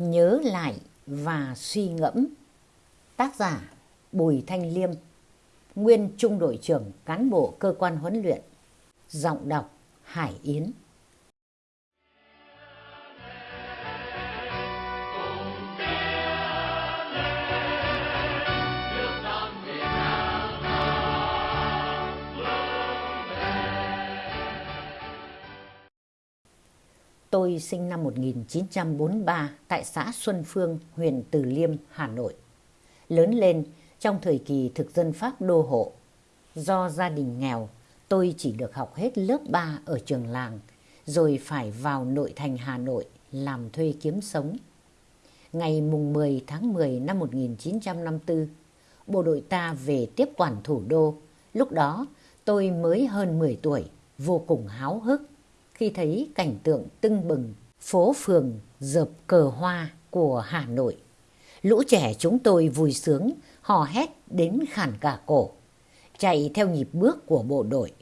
Nhớ lại và suy ngẫm. Tác giả, Bùi Thanh Liêm. Nguyên Trung đội trưởng cán bộ cơ quan huấn luyện. Giọng đọc, Hải Yến. Tôi sinh năm 1943 tại xã Xuân Phương, huyện Từ Liêm, Hà Nội. Lớn lên trong thời kỳ thực dân Pháp đô hộ. Do gia đình nghèo, tôi chỉ được học hết lớp 3 ở trường làng, rồi phải vào nội thành Hà Nội làm thuê kiếm sống. Ngày mùng 10 tháng 10 năm 1954, bộ đội ta về tiếp quản thủ đô. Lúc đó tôi mới hơn 10 tuổi, vô cùng háo hức khi thấy cảnh tượng tưng bừng phố phường dợp cờ hoa của Hà Nội. Lũ trẻ chúng tôi vui sướng, hò hét đến khản cả cổ, chạy theo nhịp bước của bộ đội.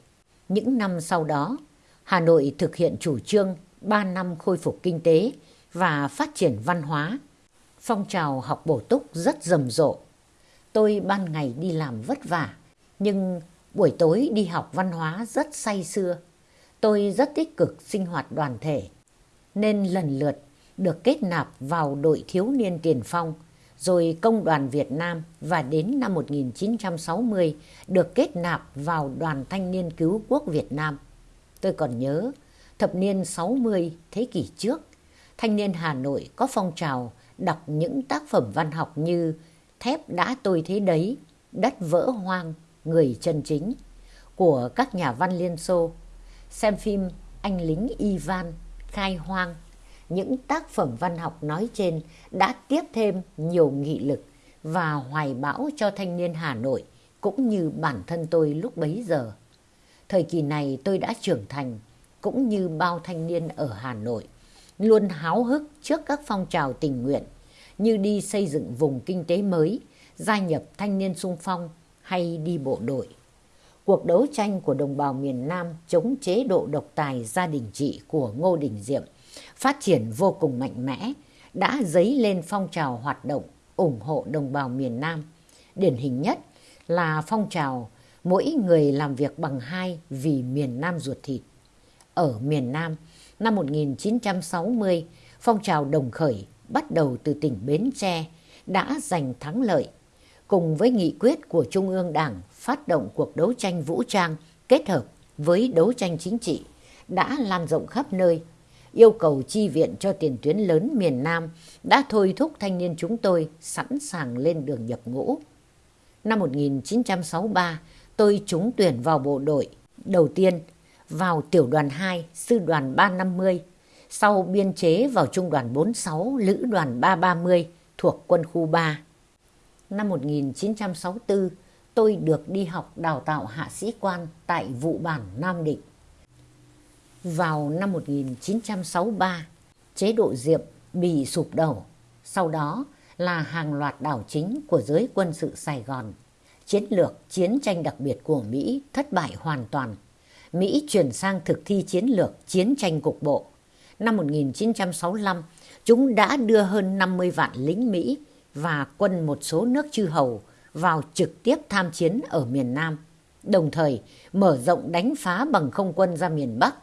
Những năm sau đó, Hà Nội thực hiện chủ trương 3 năm khôi phục kinh tế và phát triển văn hóa. Phong trào học bổ túc rất rầm rộ. Tôi ban ngày đi làm vất vả, nhưng buổi tối đi học văn hóa rất say sưa. Tôi rất tích cực sinh hoạt đoàn thể, nên lần lượt được kết nạp vào đội thiếu niên tiền phong, rồi công đoàn Việt Nam và đến năm 1960 được kết nạp vào đoàn thanh niên cứu quốc Việt Nam. Tôi còn nhớ, thập niên 60 thế kỷ trước, thanh niên Hà Nội có phong trào đọc những tác phẩm văn học như Thép đã tôi thế đấy, Đất vỡ hoang, Người chân chính của các nhà văn Liên Xô xem phim Anh lính Ivan, Khai hoang. Những tác phẩm văn học nói trên đã tiếp thêm nhiều nghị lực và hoài bão cho thanh niên Hà Nội cũng như bản thân tôi lúc bấy giờ. Thời kỳ này tôi đã trưởng thành cũng như bao thanh niên ở Hà Nội, luôn háo hức trước các phong trào tình nguyện như đi xây dựng vùng kinh tế mới, gia nhập thanh niên sung phong hay đi bộ đội cuộc đấu tranh của đồng bào miền Nam chống chế độ độc tài gia đình trị của Ngô Đình Diệm phát triển vô cùng mạnh mẽ, đã dấy lên phong trào hoạt động ủng hộ đồng bào miền Nam. Điển hình nhất là phong trào mỗi người làm việc bằng hai vì miền Nam ruột thịt. Ở miền Nam, năm 1960, phong trào đồng khởi bắt đầu từ tỉnh Bến Tre đã giành thắng lợi cùng với nghị quyết của Trung ương Đảng phát động cuộc đấu tranh vũ trang kết hợp với đấu tranh chính trị đã lan rộng khắp nơi. Yêu cầu chi viện cho tiền tuyến lớn miền Nam đã thôi thúc thanh niên chúng tôi sẵn sàng lên đường nhập ngũ. Năm 1963, tôi trúng tuyển vào bộ đội. Đầu tiên, vào tiểu đoàn 2, sư đoàn 350, sau biên chế vào trung đoàn 46, lữ đoàn 330 thuộc quân khu 3 năm 1964, tôi được đi học đào tạo hạ sĩ quan tại vụ bản Nam Định. Vào năm 1963, chế độ Diệm bị sụp đổ, sau đó là hàng loạt đảo chính của giới quân sự Sài Gòn. Chiến lược chiến tranh đặc biệt của Mỹ thất bại hoàn toàn. Mỹ chuyển sang thực thi chiến lược chiến tranh cục bộ. Năm 1965, chúng đã đưa hơn 50 vạn lính Mỹ và quân một số nước chư hầu vào trực tiếp tham chiến ở miền Nam, đồng thời mở rộng đánh phá bằng không quân ra miền Bắc.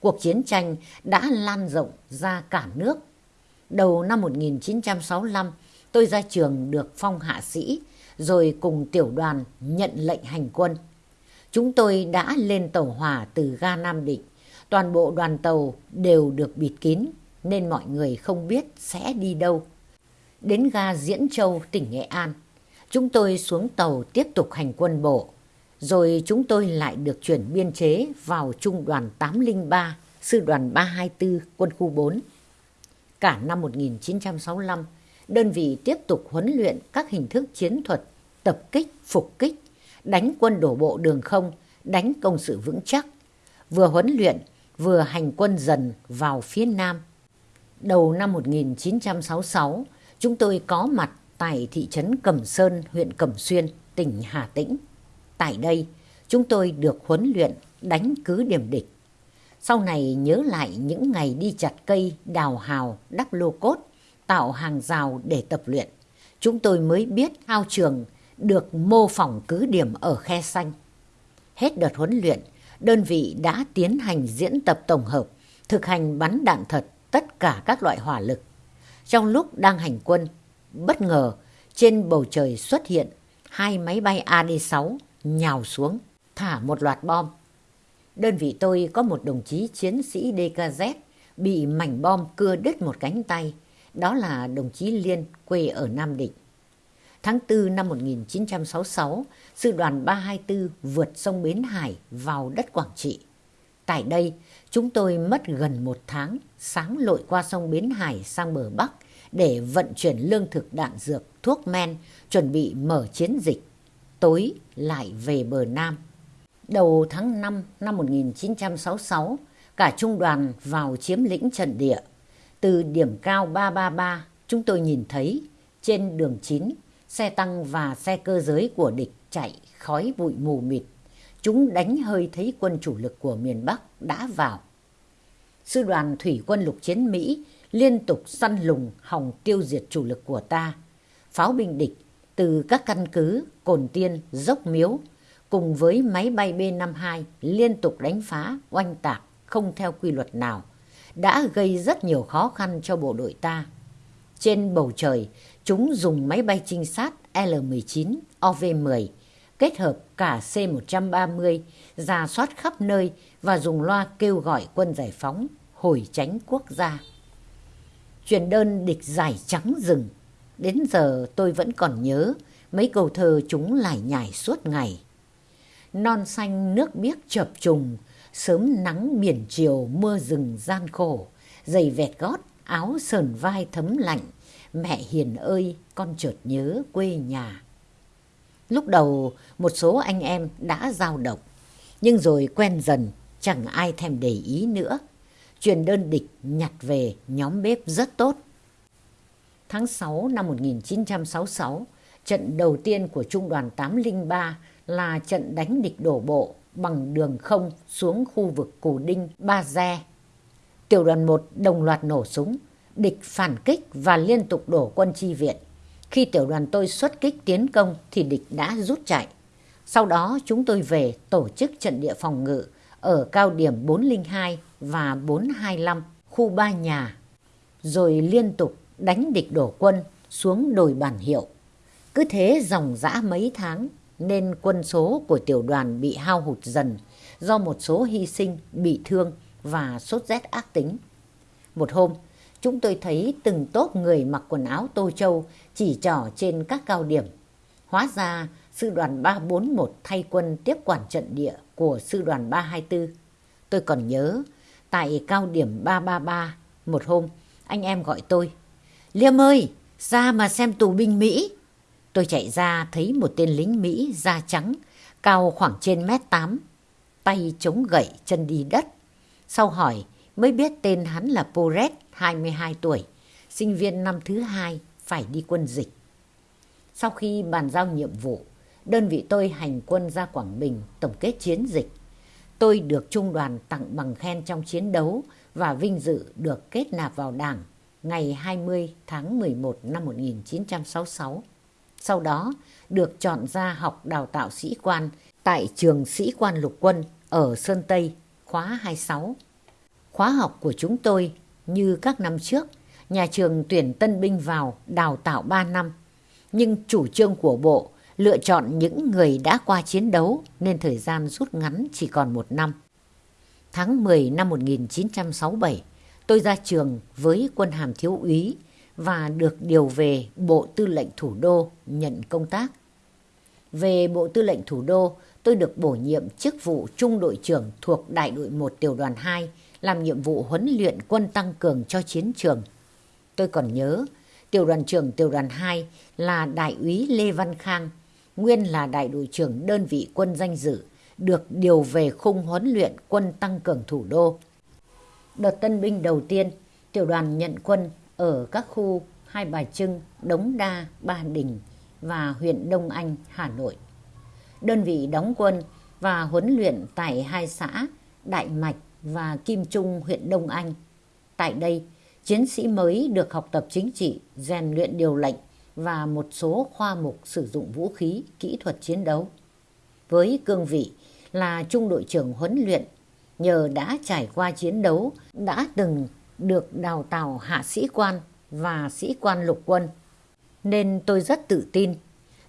Cuộc chiến tranh đã lan rộng ra cả nước. Đầu năm 1965, tôi ra trường được phong hạ sĩ, rồi cùng tiểu đoàn nhận lệnh hành quân. Chúng tôi đã lên tàu hỏa từ ga Nam Định. Toàn bộ đoàn tàu đều được bịt kín, nên mọi người không biết sẽ đi đâu đến ga Diễn Châu, tỉnh Nghệ An. Chúng tôi xuống tàu tiếp tục hành quân bộ, rồi chúng tôi lại được chuyển biên chế vào Trung đoàn 803, Sư đoàn 324, Quân khu 4. Cả năm 1965, đơn vị tiếp tục huấn luyện các hình thức chiến thuật, tập kích, phục kích, đánh quân đổ bộ đường không, đánh công sự vững chắc, vừa huấn luyện, vừa hành quân dần vào phía Nam. Đầu năm 1966, chúng tôi có mặt tại thị trấn Cẩm Sơn, huyện Cẩm Xuyên, tỉnh Hà Tĩnh. Tại đây, chúng tôi được huấn luyện đánh cứ điểm địch. Sau này nhớ lại những ngày đi chặt cây, đào hào, đắp lô cốt, tạo hàng rào để tập luyện. Chúng tôi mới biết ao trường được mô phỏng cứ điểm ở khe xanh. Hết đợt huấn luyện, đơn vị đã tiến hành diễn tập tổng hợp, thực hành bắn đạn thật tất cả các loại hỏa lực. Trong lúc đang hành quân, bất ngờ trên bầu trời xuất hiện hai máy bay AD-6 nhào xuống, thả một loạt bom. Đơn vị tôi có một đồng chí chiến sĩ DKZ bị mảnh bom cưa đứt một cánh tay. Đó là đồng chí Liên quê ở Nam Định. Tháng 4 năm 1966, sư đoàn 324 vượt sông Bến Hải vào đất Quảng Trị. Tại đây, chúng tôi mất gần một tháng sáng lội qua sông Bến Hải sang bờ Bắc để vận chuyển lương thực đạn dược, thuốc men, chuẩn bị mở chiến dịch. Tối lại về bờ Nam. Đầu tháng 5 năm 1966, cả trung đoàn vào chiếm lĩnh trận địa. Từ điểm cao 333, chúng tôi nhìn thấy trên đường 9, xe tăng và xe cơ giới của địch chạy khói bụi mù mịt. Chúng đánh hơi thấy quân chủ lực của miền Bắc đã vào. Sư đoàn thủy quân lục chiến Mỹ liên tục săn lùng hòng tiêu diệt chủ lực của ta. Pháo binh địch từ các căn cứ Cồn Tiên, Dốc Miếu cùng với máy bay B-52 liên tục đánh phá, oanh tạc không theo quy luật nào đã gây rất nhiều khó khăn cho bộ đội ta. Trên bầu trời, chúng dùng máy bay trinh sát L-19, OV-10 kết hợp cả C-130 ra soát khắp nơi và dùng loa kêu gọi quân giải phóng hồi tránh quốc gia. Truyền đơn địch giải trắng rừng. Đến giờ tôi vẫn còn nhớ mấy câu thơ chúng lải nhải suốt ngày. Non xanh nước biếc chập trùng, sớm nắng biển chiều mưa rừng gian khổ, giày vẹt gót, áo sờn vai thấm lạnh, mẹ hiền ơi, con chợt nhớ quê nhà. Lúc đầu một số anh em đã giao động, nhưng rồi quen dần, chẳng ai thèm để ý nữa. Truyền đơn địch nhặt về nhóm bếp rất tốt. Tháng 6 năm 1966, trận đầu tiên của Trung đoàn 803 là trận đánh địch đổ bộ bằng đường không xuống khu vực Cù Đinh, Ba Gia. Tiểu đoàn 1 đồng loạt nổ súng, địch phản kích và liên tục đổ quân chi viện. Khi tiểu đoàn tôi xuất kích tiến công thì địch đã rút chạy. Sau đó chúng tôi về tổ chức trận địa phòng ngự ở cao điểm 402 và 425 khu ba nhà. Rồi liên tục đánh địch đổ quân xuống đồi bản hiệu. Cứ thế dòng dã mấy tháng nên quân số của tiểu đoàn bị hao hụt dần do một số hy sinh, bị thương và sốt rét ác tính. Một hôm, chúng tôi thấy từng tốp người mặc quần áo tô châu chỉ trỏ trên các cao điểm. Hóa ra, sư đoàn 341 thay quân tiếp quản trận địa của sư đoàn 324. Tôi còn nhớ, tại cao điểm 333, một hôm, anh em gọi tôi. Liêm ơi, ra mà xem tù binh Mỹ. Tôi chạy ra thấy một tên lính Mỹ da trắng, cao khoảng trên mét tám, tay chống gậy chân đi đất. Sau hỏi mới biết tên hắn là Poret, 22 tuổi, sinh viên năm thứ hai phải đi quân dịch. Sau khi bàn giao nhiệm vụ, đơn vị tôi hành quân ra Quảng Bình tổng kết chiến dịch. Tôi được trung đoàn tặng bằng khen trong chiến đấu và vinh dự được kết nạp vào đảng ngày 20 tháng 11 năm 1966 sau đó được chọn ra học đào tạo sĩ quan tại trường sĩ quan lục quân ở Sơn Tây, khóa 26. Khóa học của chúng tôi như các năm trước, nhà trường tuyển tân binh vào đào tạo 3 năm. Nhưng chủ trương của bộ lựa chọn những người đã qua chiến đấu nên thời gian rút ngắn chỉ còn một năm. Tháng 10 năm 1967, tôi ra trường với quân hàm thiếu úy và được điều về Bộ Tư lệnh Thủ đô nhận công tác. Về Bộ Tư lệnh Thủ đô, tôi được bổ nhiệm chức vụ trung đội trưởng thuộc Đại đội 1 Tiểu đoàn 2 làm nhiệm vụ huấn luyện quân tăng cường cho chiến trường. Tôi còn nhớ, tiểu đoàn trưởng tiểu đoàn 2 là Đại úy Lê Văn Khang, nguyên là đại đội trưởng đơn vị quân danh dự, được điều về khung huấn luyện quân tăng cường thủ đô. Đợt tân binh đầu tiên, tiểu đoàn nhận quân ở các khu Hai Bà Trưng, Đống Đa, Ba Đình và huyện Đông Anh, Hà Nội. Đơn vị đóng quân và huấn luyện tại hai xã Đại Mạch và Kim Trung, huyện Đông Anh. Tại đây, chiến sĩ mới được học tập chính trị, rèn luyện điều lệnh và một số khoa mục sử dụng vũ khí, kỹ thuật chiến đấu. Với cương vị là trung đội trưởng huấn luyện, nhờ đã trải qua chiến đấu, đã từng được đào tạo hạ sĩ quan và sĩ quan lục quân, nên tôi rất tự tin.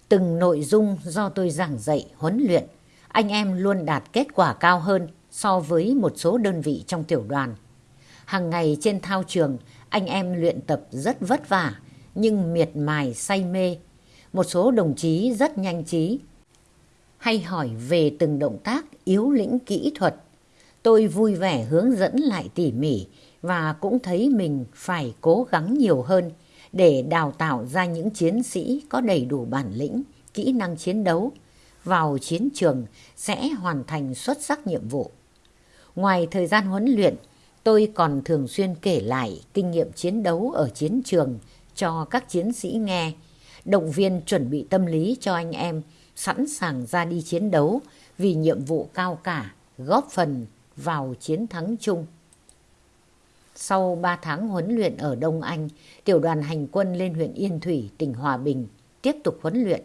Từng nội dung do tôi giảng dạy, huấn luyện, anh em luôn đạt kết quả cao hơn so với một số đơn vị trong tiểu đoàn. Hàng ngày trên thao trường, anh em luyện tập rất vất vả, nhưng miệt mài say mê. Một số đồng chí rất nhanh trí. Hay hỏi về từng động tác yếu lĩnh kỹ thuật. Tôi vui vẻ hướng dẫn lại tỉ mỉ và cũng thấy mình phải cố gắng nhiều hơn để đào tạo ra những chiến sĩ có đầy đủ bản lĩnh, kỹ năng chiến đấu, vào chiến trường sẽ hoàn thành xuất sắc nhiệm vụ. Ngoài thời gian huấn luyện, tôi còn thường xuyên kể lại kinh nghiệm chiến đấu ở chiến trường cho các chiến sĩ nghe, động viên chuẩn bị tâm lý cho anh em sẵn sàng ra đi chiến đấu vì nhiệm vụ cao cả, góp phần vào chiến thắng chung. Sau 3 tháng huấn luyện ở Đông Anh, tiểu đoàn hành quân lên huyện Yên Thủy, tỉnh Hòa Bình, tiếp tục huấn luyện.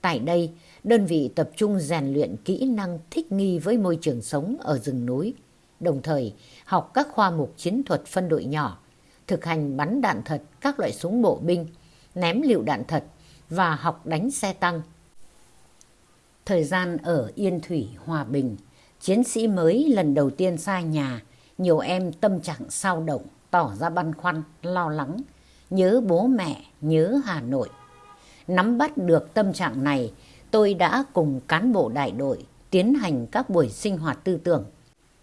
Tại đây, đơn vị tập trung rèn luyện kỹ năng thích nghi với môi trường sống ở rừng núi, đồng thời học các khoa mục chiến thuật phân đội nhỏ, thực hành bắn đạn thật các loại súng bộ binh, ném lựu đạn thật và học đánh xe tăng. Thời gian ở Yên Thủy, Hòa Bình, chiến sĩ mới lần đầu tiên xa nhà, nhiều em tâm trạng sao động, tỏ ra băn khoăn, lo lắng, nhớ bố mẹ, nhớ Hà Nội. Nắm bắt được tâm trạng này, tôi đã cùng cán bộ đại đội tiến hành các buổi sinh hoạt tư tưởng,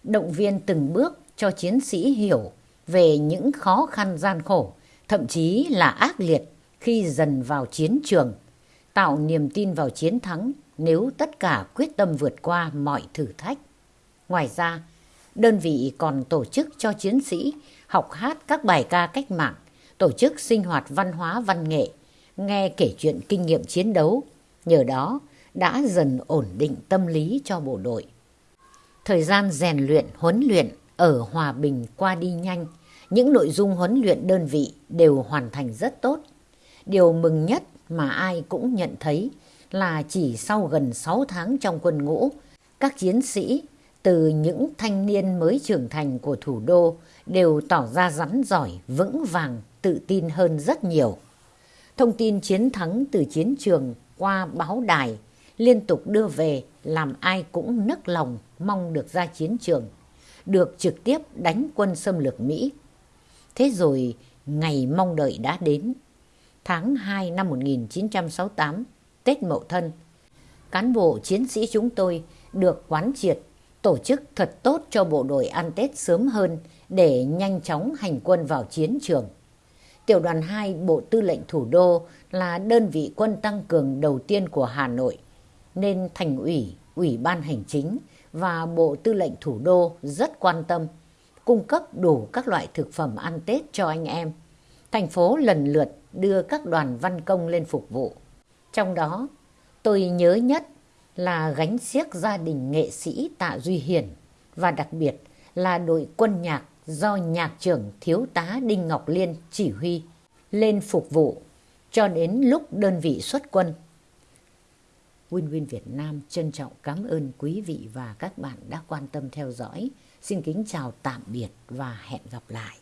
động viên từng bước cho chiến sĩ hiểu về những khó khăn gian khổ, thậm chí là ác liệt khi dần vào chiến trường, tạo niềm tin vào chiến thắng nếu tất cả quyết tâm vượt qua mọi thử thách. Ngoài ra, đơn vị còn tổ chức cho chiến sĩ học hát các bài ca cách mạng, tổ chức sinh hoạt văn hóa văn nghệ, nghe kể chuyện kinh nghiệm chiến đấu. Nhờ đó đã dần ổn định tâm lý cho bộ đội. Thời gian rèn luyện, huấn luyện ở Hòa Bình qua đi nhanh, những nội dung huấn luyện đơn vị đều hoàn thành rất tốt. Điều mừng nhất mà ai cũng nhận thấy là chỉ sau gần 6 tháng trong quân ngũ, các chiến sĩ từ những thanh niên mới trưởng thành của thủ đô đều tỏ ra rắn giỏi, vững vàng, tự tin hơn rất nhiều. Thông tin chiến thắng từ chiến trường qua báo đài liên tục đưa về làm ai cũng nức lòng mong được ra chiến trường, được trực tiếp đánh quân xâm lược Mỹ. Thế rồi ngày mong đợi đã đến. Tháng 2 năm 1968, Tết Mậu Thân, cán bộ chiến sĩ chúng tôi được quán triệt tổ chức thật tốt cho bộ đội ăn Tết sớm hơn để nhanh chóng hành quân vào chiến trường. Tiểu đoàn 2 Bộ Tư lệnh Thủ đô là đơn vị quân tăng cường đầu tiên của Hà Nội, nên Thành ủy, Ủy ban Hành chính và Bộ Tư lệnh Thủ đô rất quan tâm, cung cấp đủ các loại thực phẩm ăn Tết cho anh em. Thành phố lần lượt đưa các đoàn văn công lên phục vụ. Trong đó, tôi nhớ nhất là gánh xiếc gia đình nghệ sĩ Tạ Duy Hiển và đặc biệt là đội quân nhạc do nhạc trưởng thiếu tá Đinh Ngọc Liên chỉ huy lên phục vụ cho đến lúc đơn vị xuất quân. Win Win Việt Nam trân trọng cảm ơn quý vị và các bạn đã quan tâm theo dõi. Xin kính chào tạm biệt và hẹn gặp lại.